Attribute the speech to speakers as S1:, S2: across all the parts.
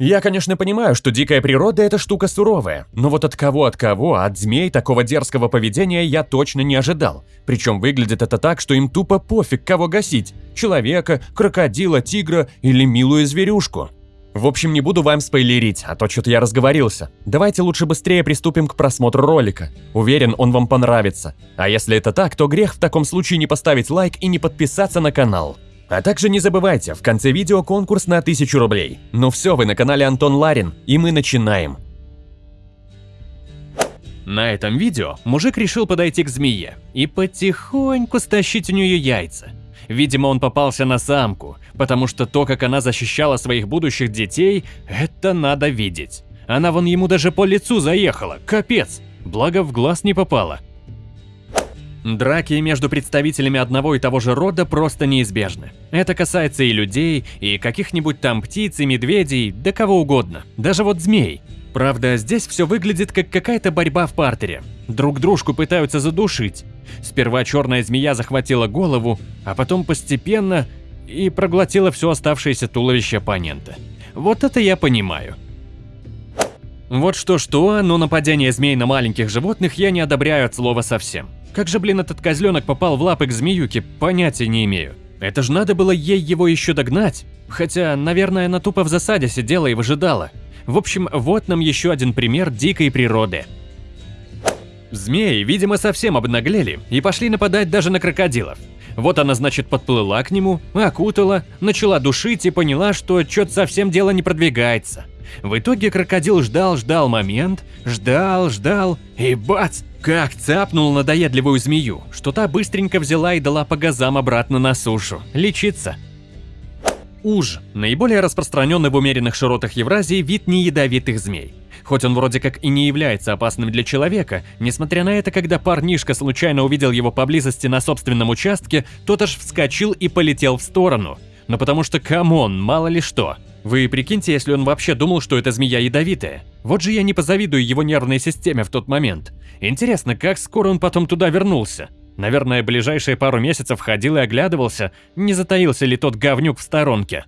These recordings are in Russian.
S1: Я, конечно, понимаю, что дикая природа – это штука суровая, но вот от кого от кого, от змей такого дерзкого поведения я точно не ожидал. Причем выглядит это так, что им тупо пофиг, кого гасить – человека, крокодила, тигра или милую зверюшку. В общем, не буду вам спойлерить, а то что-то я разговорился. Давайте лучше быстрее приступим к просмотру ролика. Уверен, он вам понравится. А если это так, то грех в таком случае не поставить лайк и не подписаться на канал. А также не забывайте, в конце видео конкурс на 1000 рублей. Ну все, вы на канале Антон Ларин, и мы начинаем.
S2: На этом видео мужик решил подойти к змее и потихоньку стащить у нее яйца. Видимо, он попался на самку, потому что то, как она защищала своих будущих детей, это надо видеть. Она вон ему даже по лицу заехала, капец, благо в глаз не попала. Драки между представителями одного и того же рода просто неизбежны. Это касается и людей, и каких-нибудь там птиц, и медведей, да кого угодно, даже вот змей. Правда, здесь все выглядит как какая-то борьба в партере. Друг дружку пытаются задушить. Сперва черная змея захватила голову, а потом постепенно и проглотила все оставшееся туловище оппонента. Вот это я понимаю. Вот что-что, но нападение змей на маленьких животных я не одобряю от слова совсем. Как же, блин, этот козленок попал в лапы к змеюке, понятия не имею. Это же надо было ей его еще догнать. Хотя, наверное, она тупо в засаде сидела и выжидала. В общем, вот нам еще один пример дикой природы. Змеи, видимо, совсем обнаглели и пошли нападать даже на крокодилов. Вот она, значит, подплыла к нему, окутала, начала душить и поняла, что что-то совсем дело не продвигается. В итоге крокодил ждал-ждал момент, ждал-ждал и бац! Как цапнул надоедливую змею, что та быстренько взяла и дала по газам обратно на сушу. Лечиться. Уж – наиболее распространенный в умеренных широтах Евразии вид неядовитых змей. Хоть он вроде как и не является опасным для человека, несмотря на это, когда парнишка случайно увидел его поблизости на собственном участке, тот аж вскочил и полетел в сторону. Но потому что, come on, мало ли что. Вы прикиньте, если он вообще думал, что эта змея ядовитая. Вот же я не позавидую его нервной системе в тот момент. Интересно, как скоро он потом туда вернулся? Наверное, ближайшие пару месяцев ходил и оглядывался, не затаился ли тот говнюк в сторонке.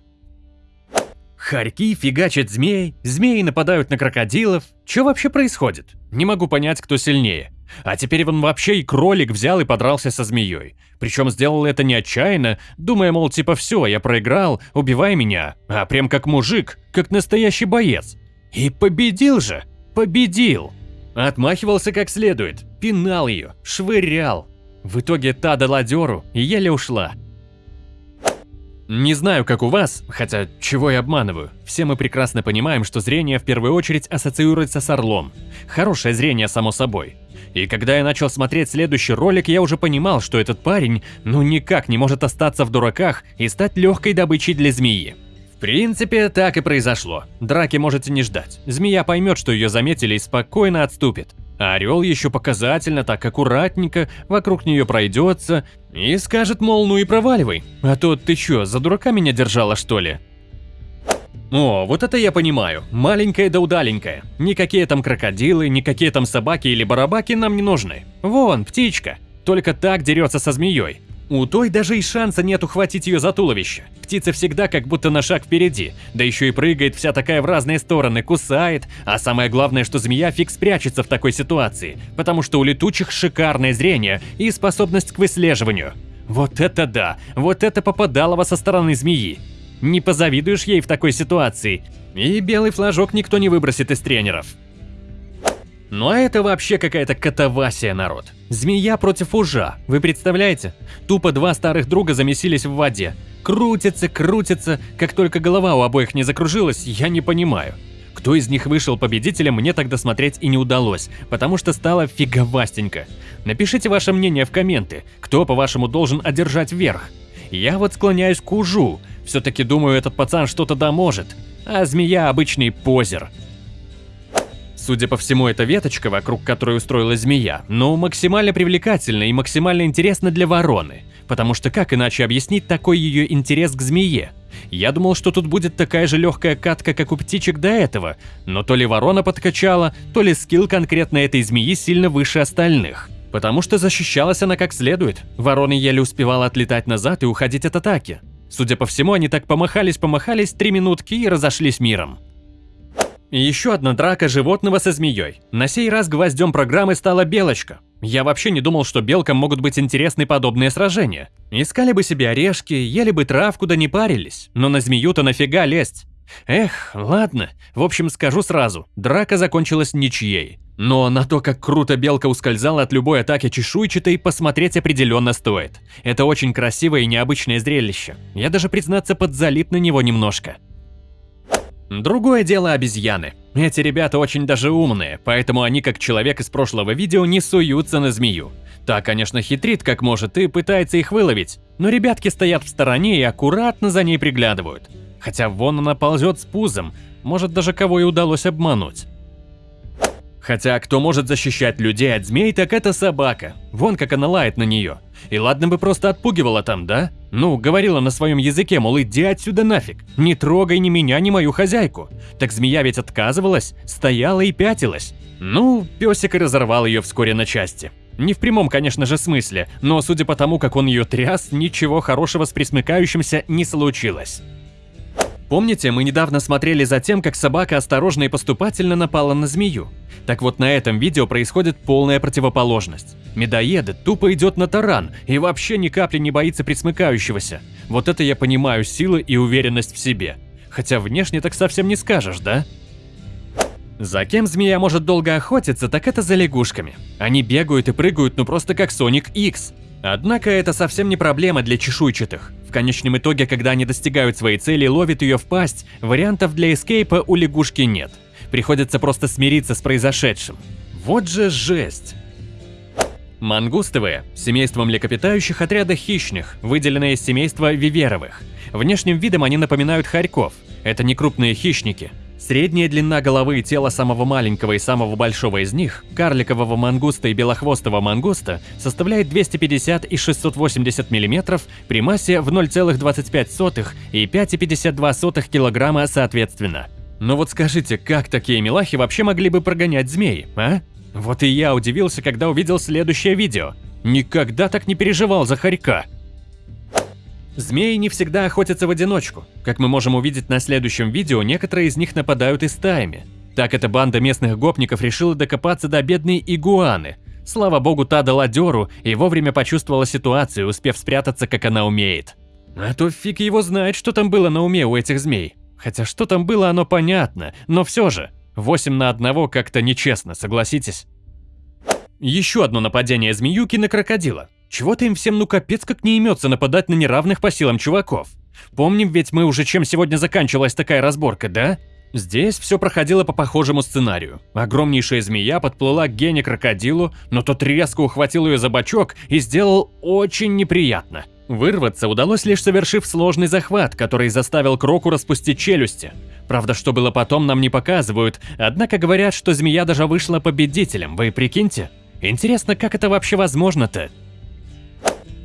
S2: Хорьки фигачат змей, змеи нападают на крокодилов. Что вообще происходит? Не могу понять, кто сильнее. А теперь он вообще и кролик взял и подрался со змеей. Причем сделал это не отчаянно, думая, мол, типа все, я проиграл, убивай меня, а прям как мужик, как настоящий боец. И победил же, победил. Отмахивался как следует, пинал ее, швырял. В итоге та дала дёру и еле ушла. Не знаю, как у вас, хотя чего я обманываю. Все мы прекрасно понимаем, что зрение в первую очередь ассоциируется с орлом. Хорошее зрение, само собой. И когда я начал смотреть следующий ролик, я уже понимал, что этот парень ну никак не может остаться в дураках и стать легкой добычей для змеи. В принципе, так и произошло. Драки можете не ждать. Змея поймет, что ее заметили и спокойно отступит. А орел еще показательно, так аккуратненько, вокруг нее пройдется и скажет, мол, ну и проваливай. А то ты что, за дурака меня держала, что ли? О, вот это я понимаю. Маленькая да удаленькая. Никакие там крокодилы, никакие там собаки или барабаки нам не нужны. Вон, птичка. Только так дерется со змеей. У той даже и шанса нет ухватить ее за туловище. Птица всегда как будто на шаг впереди, да еще и прыгает вся такая в разные стороны, кусает, а самое главное, что змея фиг спрячется в такой ситуации, потому что у летучих шикарное зрение и способность к выслеживанию. Вот это да, вот это попадалово со стороны змеи. Не позавидуешь ей в такой ситуации. И белый флажок никто не выбросит из тренеров. Ну а это вообще какая-то катавасия, народ. Змея против ужа, вы представляете? Тупо два старых друга замесились в воде. Крутятся, крутятся, как только голова у обоих не закружилась, я не понимаю. Кто из них вышел победителем, мне тогда смотреть и не удалось, потому что стало фиговастенько. Напишите ваше мнение в комменты, кто, по-вашему, должен одержать верх. Я вот склоняюсь к ужу, все-таки думаю, этот пацан что-то да может, а змея обычный позер. Судя по всему, эта веточка, вокруг которой устроилась змея, ну, максимально привлекательна и максимально интересна для вороны. Потому что как иначе объяснить такой ее интерес к змее? Я думал, что тут будет такая же легкая катка, как у птичек до этого, но то ли ворона подкачала, то ли скилл конкретно этой змеи сильно выше остальных. Потому что защищалась она как следует. Ворона еле успевала отлетать назад и уходить от атаки. Судя по всему, они так помахались-помахались три минутки и разошлись миром. Еще одна драка животного со змеей. На сей раз гвоздем программы стала белочка. Я вообще не думал, что белкам могут быть интересны подобные сражения. Искали бы себе орешки, ели бы травку да не парились. Но на змею-то нафига лезть? Эх, ладно. В общем, скажу сразу, драка закончилась ничьей. Но на то, как круто белка ускользала от любой атаки чешуйчатой, посмотреть определенно стоит. Это очень красивое и необычное зрелище. Я даже, признаться, подзалип на него немножко. Другое дело обезьяны. Эти ребята очень даже умные, поэтому они, как человек из прошлого видео, не суются на змею. Та, конечно, хитрит как может и пытается их выловить, но ребятки стоят в стороне и аккуратно за ней приглядывают. Хотя вон она ползет с пузом, может даже кого и удалось обмануть. Хотя кто может защищать людей от змей, так это собака. Вон как она лает на нее. И ладно бы просто отпугивала там, да? Ну, говорила на своем языке, мол, иди отсюда нафиг. Не трогай ни меня, ни мою хозяйку. Так змея ведь отказывалась, стояла и пятилась. Ну, песик и разорвал ее вскоре на части. Не в прямом, конечно же, смысле, но судя по тому, как он ее тряс, ничего хорошего с присмыкающимся не случилось. Помните, мы недавно смотрели за тем, как собака осторожно и поступательно напала на змею? Так вот на этом видео происходит полная противоположность. Медоед тупо идет на таран и вообще ни капли не боится присмыкающегося. Вот это я понимаю силы и уверенность в себе. Хотя внешне так совсем не скажешь, да? За кем змея может долго охотиться, так это за лягушками. Они бегают и прыгают ну просто как Соник X. Однако это совсем не проблема для чешуйчатых. Конечном итоге, когда они достигают своей цели и ловят ее в пасть, вариантов для эскейпа у лягушки нет. Приходится просто смириться с произошедшим. Вот же жесть! Мангустовые – семейство млекопитающих отряда хищных, выделенное из семейства виверовых. Внешним видом они напоминают хорьков. Это не крупные хищники – Средняя длина головы и тела самого маленького и самого большого из них, карликового мангуста и белохвостого мангуста, составляет 250 и 680 мм при массе в 0,25 и 5,52 кг соответственно. Но вот скажите, как такие милахи вообще могли бы прогонять змей, а? Вот и я удивился, когда увидел следующее видео. Никогда так не переживал за хорька. Змеи не всегда охотятся в одиночку. Как мы можем увидеть на следующем видео, некоторые из них нападают и стаями. Так эта банда местных гопников решила докопаться до бедной игуаны. Слава богу, та дала дёру и вовремя почувствовала ситуацию, успев спрятаться, как она умеет. А то фиг его знает, что там было на уме у этих змей. Хотя что там было, оно понятно, но все же. 8 на одного как-то нечестно, согласитесь? Еще одно нападение змеюки на крокодила. Чего-то им всем ну капец как не имется нападать на неравных по силам чуваков. Помним ведь мы уже чем сегодня заканчивалась такая разборка, да? Здесь все проходило по похожему сценарию. Огромнейшая змея подплыла к Гене крокодилу, но тот резко ухватил ее за бочок и сделал очень неприятно. Вырваться удалось лишь совершив сложный захват, который заставил Кроку распустить челюсти. Правда, что было потом, нам не показывают, однако говорят, что змея даже вышла победителем, вы прикиньте? Интересно, как это вообще возможно-то?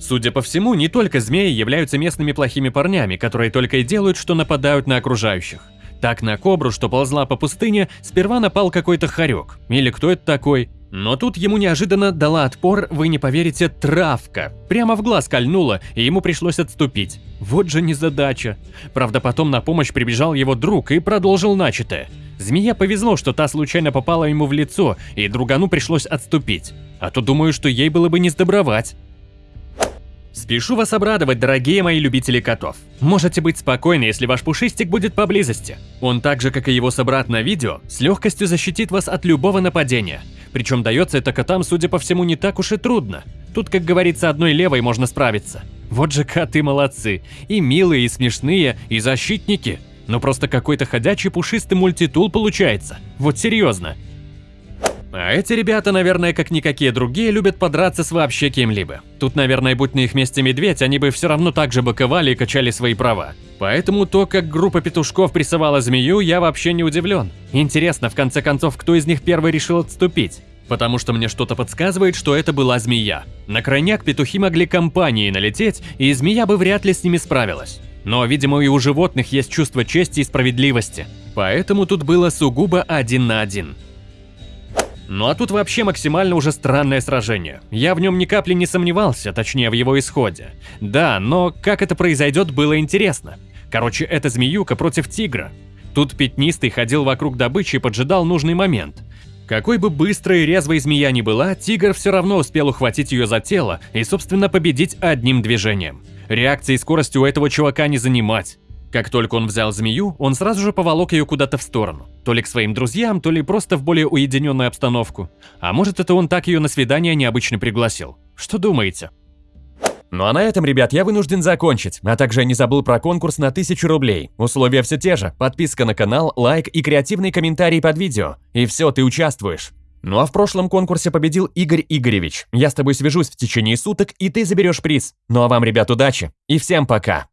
S2: Судя по всему, не только змеи являются местными плохими парнями, которые только и делают, что нападают на окружающих. Так на кобру, что ползла по пустыне, сперва напал какой-то хорек. Или кто это такой? Но тут ему неожиданно дала отпор, вы не поверите, травка. Прямо в глаз кольнула, и ему пришлось отступить. Вот же незадача. Правда, потом на помощь прибежал его друг и продолжил начатое. Змея повезло, что та случайно попала ему в лицо, и другану пришлось отступить. А то думаю, что ей было бы не сдобровать. Спешу вас обрадовать, дорогие мои любители котов. Можете быть спокойны, если ваш пушистик будет поблизости. Он так же, как и его собрат на видео, с легкостью защитит вас от любого нападения. Причем дается это котам, судя по всему, не так уж и трудно. Тут, как говорится, одной левой можно справиться. Вот же коты молодцы. И милые, и смешные, и защитники. Ну просто какой-то ходячий пушистый мультитул получается. Вот серьезно. А эти ребята, наверное, как никакие другие, любят подраться с вообще кем-либо. Тут, наверное, будь на их месте медведь, они бы все равно так же боковали и качали свои права. Поэтому то, как группа петушков прессовала змею, я вообще не удивлен. Интересно, в конце концов, кто из них первый решил отступить? Потому что мне что-то подсказывает, что это была змея. На крайняк петухи могли компанией налететь, и змея бы вряд ли с ними справилась. Но, видимо, и у животных есть чувство чести и справедливости. Поэтому тут было сугубо один на один. Ну а тут вообще максимально уже странное сражение. Я в нем ни капли не сомневался, точнее в его исходе. Да, но как это произойдет, было интересно. Короче, это змеюка против тигра. Тут пятнистый ходил вокруг добычи и поджидал нужный момент. Какой бы быстрой и резвой змея ни была, тигр все равно успел ухватить ее за тело и, собственно, победить одним движением. Реакции и скорости у этого чувака не занимать. Как только он взял змею, он сразу же поволок ее куда-то в сторону. То ли к своим друзьям, то ли просто в более уединенную обстановку. А может это он так ее на свидание необычно пригласил. Что думаете?
S1: Ну а на этом, ребят, я вынужден закончить, а также не забыл про конкурс на 1000 рублей. Условия все те же, подписка на канал, лайк и креативный комментарий под видео. И все, ты участвуешь. Ну а в прошлом конкурсе победил Игорь Игоревич. Я с тобой свяжусь в течение суток, и ты заберешь приз. Ну а вам, ребят, удачи и всем пока.